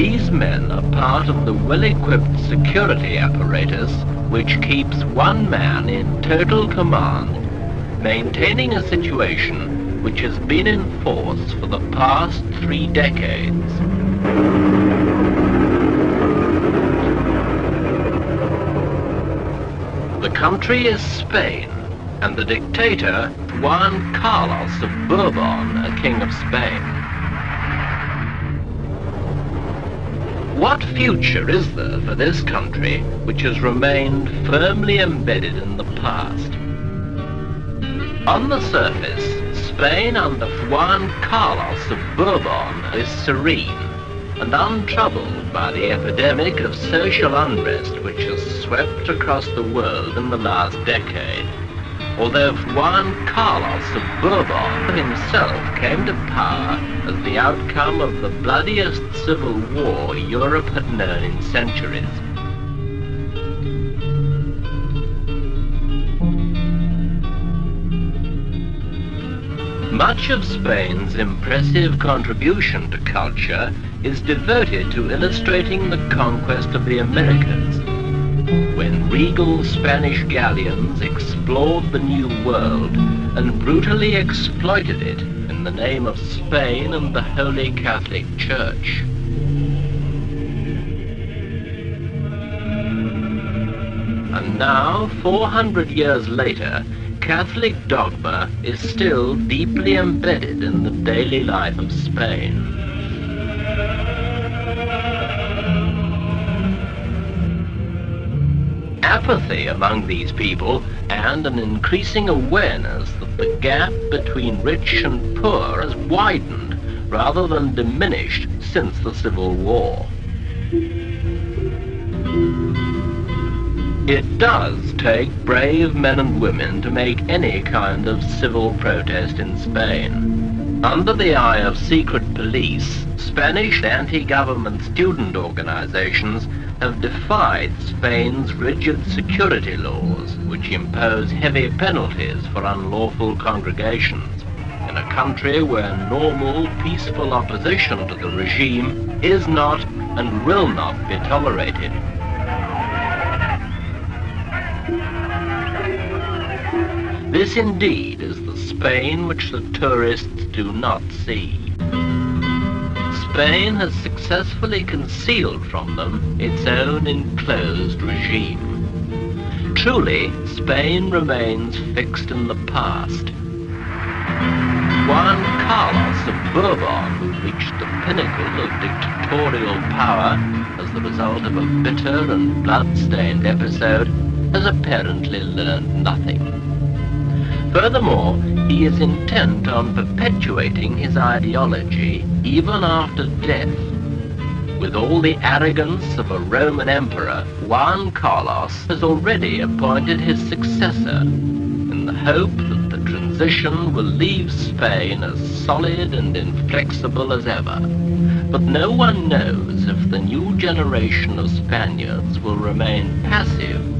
These men are part of the well-equipped security apparatus which keeps one man in total command, maintaining a situation which has been in force for the past three decades. The country is Spain, and the dictator Juan Carlos of Bourbon, a king of Spain. What future is there for this country which has remained firmly embedded in the past? On the surface, Spain under Juan Carlos of Bourbon is serene and untroubled by the epidemic of social unrest which has swept across the world in the last decade although Juan Carlos of Bourbon himself came to power as the outcome of the bloodiest civil war Europe had known in centuries. Much of Spain's impressive contribution to culture is devoted to illustrating the conquest of the Americas when regal Spanish galleons explored the New World and brutally exploited it in the name of Spain and the Holy Catholic Church. And now, 400 years later, Catholic dogma is still deeply embedded in the daily life of Spain. Apathy among these people and an increasing awareness that the gap between rich and poor has widened rather than diminished since the Civil War. It does take brave men and women to make any kind of civil protest in Spain. Under the eye of secret police, Spanish anti-government student organizations have defied Spain's rigid security laws, which impose heavy penalties for unlawful congregations, in a country where normal, peaceful opposition to the regime is not and will not be tolerated. This indeed is the Spain which the tourists do not see. Spain has successfully concealed from them its own enclosed regime. Truly, Spain remains fixed in the past. Juan Carlos of Bourbon who reached the pinnacle of dictatorial power as the result of a bitter and blood-stained episode has apparently learned nothing. Furthermore, he is intent on perpetuating his ideology even after death. With all the arrogance of a Roman emperor, Juan Carlos has already appointed his successor in the hope that the transition will leave Spain as solid and inflexible as ever. But no one knows if the new generation of Spaniards will remain passive